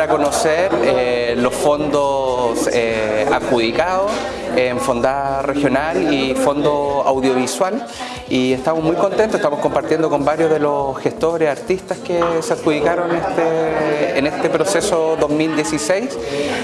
a conocer eh, los fondos eh, adjudicados en Fondada Regional y Fondo Audiovisual y estamos muy contentos, estamos compartiendo con varios de los gestores, artistas que se adjudicaron este, en este proceso 2016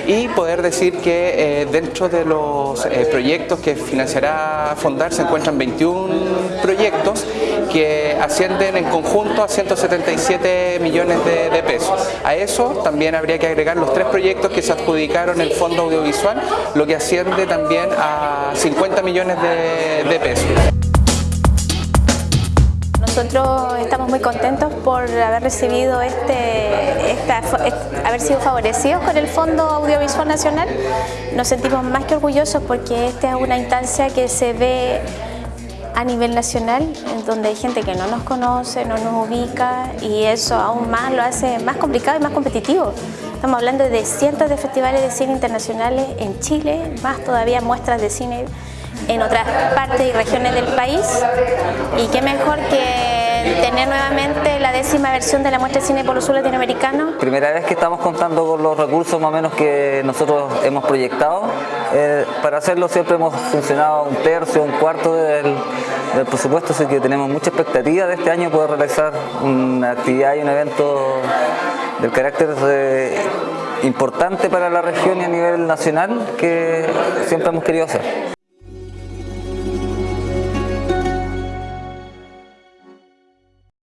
y poder decir que eh, dentro de los eh, proyectos que financiará Fondar se encuentran 21 proyectos que ascienden en conjunto a 177 millones de, pesos. A eso también habría que agregar los tres proyectos que se adjudicaron en Fondo Audiovisual, lo que asciende también a 50 millones de, pesos. Nosotros estamos muy contentos por haber recibido este, haber sido favorecidos con el Fondo Audiovisual Nacional. Nos sentimos más que orgullosos porque esta es una instancia que se ve a nivel nacional, donde hay gente que no nos conoce, no nos ubica y eso aún más lo hace más complicado y más competitivo. Estamos hablando de cientos de festivales de cine internacionales en Chile, más todavía muestras de cine en otras partes y regiones del país y qué mejor que tener nuevamente la décima versión de la muestra de cine por sur latinoamericano. Primera vez que estamos contando con los recursos más o menos que nosotros hemos proyectado. Eh, para hacerlo siempre hemos funcionado un tercio, un cuarto del, del presupuesto, así que tenemos mucha expectativa de este año poder realizar una actividad y un evento del carácter importante para la región y a nivel nacional que siempre hemos querido hacer.